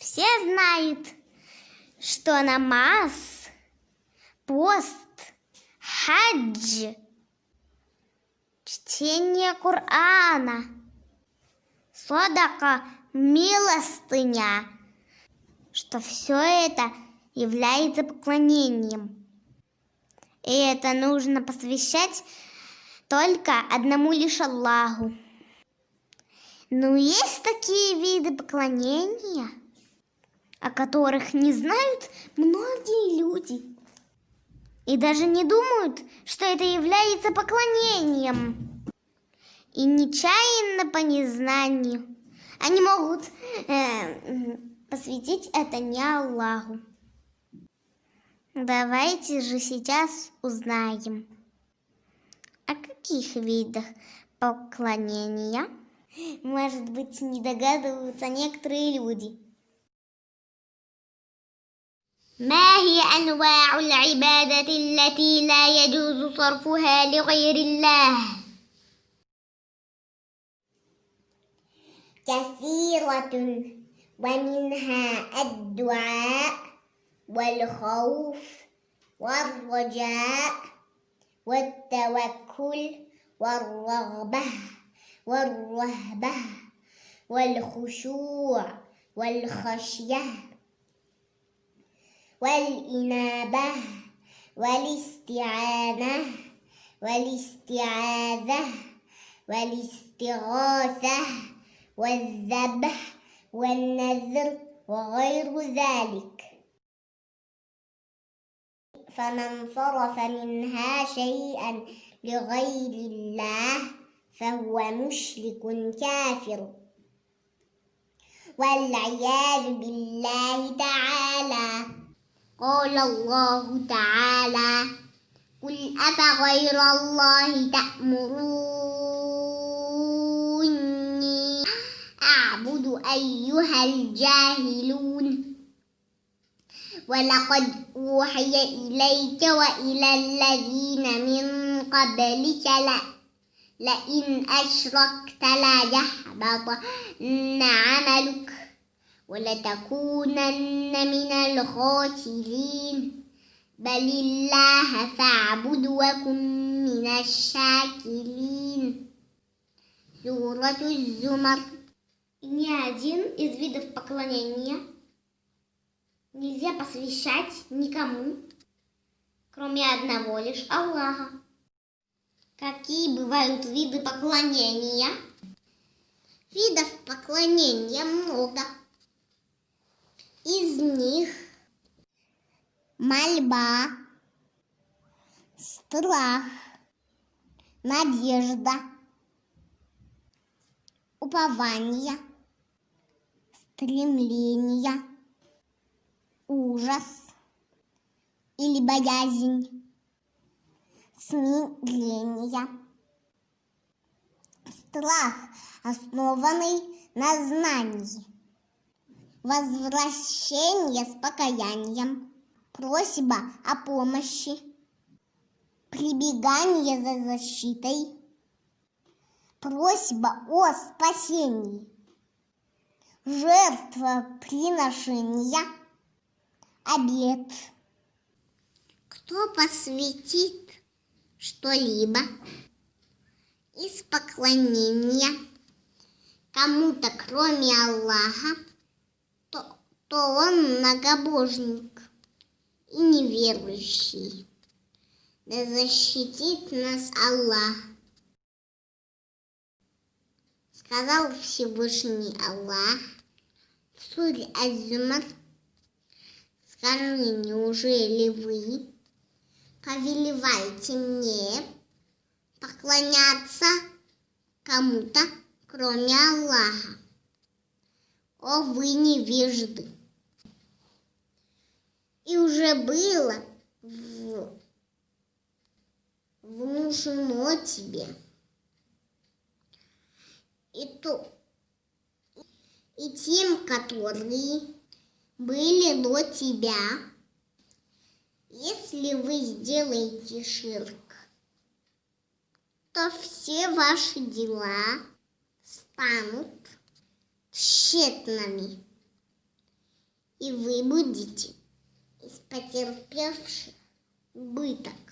Все знают, что намаз, пост, хадж, чтение Корана, садака, милостыня, что все это является поклонением. И это нужно посвящать только одному лишь Аллаху. Но есть такие виды поклонения, о которых не знают многие люди. И даже не думают, что это является поклонением. И нечаянно по незнанию они могут э, посвятить это не Аллаху. Давайте же сейчас узнаем, о каких видах поклонения, может быть, не догадываются некоторые люди. ما هي أنواع العبادة التي لا يجوز صرفها لغير الله؟ كثيرة ومنها الدعاء والخوف والرجاء والتوكل والرغبة والرهبة والخشوع والخشية والإنابة والاستعانة والاستعاذة والاستغاثة والذبح والنذر وغير ذلك. فمن صرف منها شيئا لغير الله فهو مشرك كافر. والعياذ بالله تعالى. قال الله تعالى قل أفغير الله تأمروني أعبد أيها الجاهلون ولقد أوحي إليك وإلى الذين من قبلك لا لئن أشركت ليحبطن عملك ولتكونن من الخاسرين بل الله فاعبد وكن من الشاكرين سورة الزمر Ни один из видов поклонения нельзя посвящать никому, кроме одного лишь Аллаха. Какие бывают виды поклонения? Видов поклонения много. Из них мольба, страх, надежда, упование, стремление, ужас или боязнь, смирение. Страх, основанный на знании. Возвращение с покаянием. Просьба о помощи. Прибегание за защитой. Просьба о спасении. Жертвоприношение. Обед. Кто посвятит что-либо из поклонения кому-то, кроме Аллаха, то, то он многобожник и неверующий. Да защитит нас Аллах. Сказал Всевышний Аллах в суре Азумар, скажи, неужели вы повелеваете мне поклоняться кому-то, кроме Аллаха. О, вы невежды! И уже было в... внушено тебе. И, то, и тем, которые были до тебя, если вы сделаете ширк, то все ваши дела станут тщетными. и вы будете из потерпевших убыток.